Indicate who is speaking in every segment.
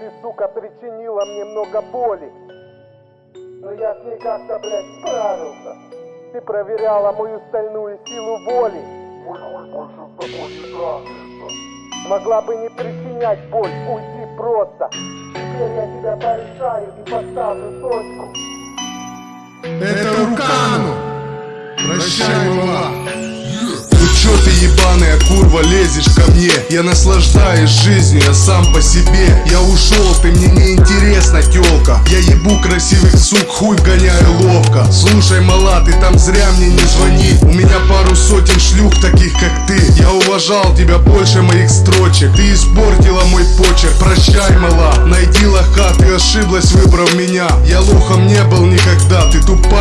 Speaker 1: Ты, сука, причинила мне много боли. Но я с ней как-то, блядь, справился. Ты проверяла мою стальную силу воли.
Speaker 2: Мой хуй больше с тобой не трахается.
Speaker 1: Могла бы не причинять боль, уйти просто. Теперь я тебя порешаю и поставлю точку.
Speaker 3: Это Рукану! Прощай, мала!
Speaker 4: Ну чё ты ебаная курва лезешь ко мне. Я наслаждаюсь жизнью, я сам по себе. Я ушел, ты мне не интересна тёлка. Я ебу красивых сук, хуй гоняю ловко. Слушай, мала, ты там зря мне не звони. У меня пару сотен шлюх таких как ты. Я уважал тебя больше моих строчек. Ты испортила мой почерк, прощай, мала. Найди лоха, ты ошиблась, выбрав меня. Я лохом не был никогда, ты пизда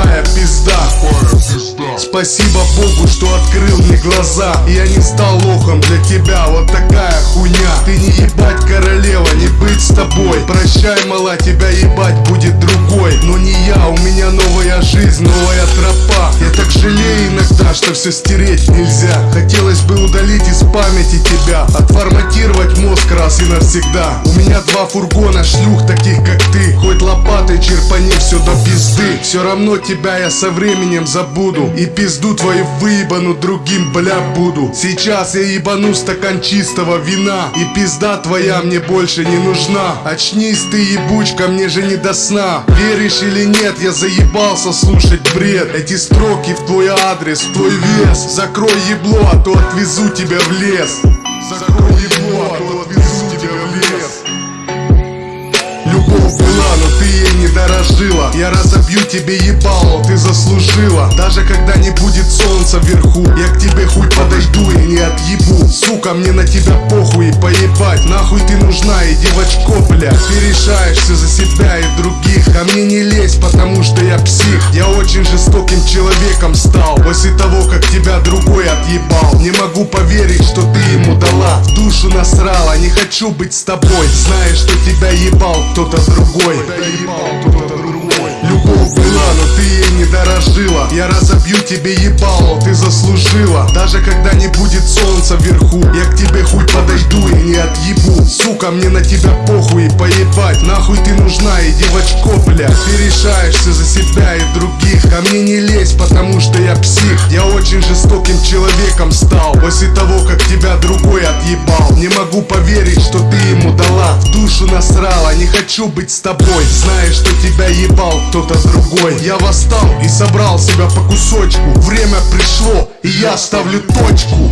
Speaker 4: Спасибо Богу, что открыл мне глаза. Я не стал лохом для тебя, вот такая хуйня. Ты не ебать королева, не быть с тобой. Прощай, мала, тебя ебать будет другой. Но не я, у меня новая жизнь, новая тропа что все стереть нельзя. Хотелось бы удалить из памяти тебя. Отформатировать мозг раз и навсегда. У меня два фургона шлюх таких как ты. Хоть лопатой черпани все до пизды. Все равно тебя я со временем забуду. И пизду твою выебану другим бля буду. Сейчас я ебану стакан чистого вина. И пизда твоя мне больше не нужна. Очнись ты ебучка, мне же не до сна. Веришь или нет, я заебался слушать бред. Эти строки в твой адрес, в твой вес Закрой ебло, а то отвезу тебя в лес. Закрой ебло, а то отвезу тебя в лес. Любовь была, но ты ей не дорожила. Я разобью тебе ебало, ты заслужила. Даже когда не будет солнца вверху Я к тебе хуй подойду и не отъебу. Сука, мне на тебя похуй и поебать. Нахуй ты нужна и девочко, бля Ты решаешь все за себя и других. А мне не лезь, потому что я псих Я очень жестоким человеком стал. После того, как тебя другой отъебал. Не могу поверить, что ты ему дала. В душу насрала, не хочу быть с тобой. Знаешь, что тебя ебал кто-то другой. Любовь была, но ты ей не Я разобью тебе ебало, ты заслужила. Даже когда не будет солнца вверху Я к тебе хуй подойду и не отъебу. Сука, мне на тебя похуй поебать. Нахуй ты нужна и девочко, бля. Ты решаешься мне не лезь, потому что я псих. Я очень жестоким человеком стал. После того, как тебя другой отъебал. Не могу поверить, что ты ему дала. В душу насрала, не хочу быть с тобой. Знаешь, что тебя ебал кто-то другой. Я восстал и собрал себя по кусочку. Время пришло, и я ставлю точку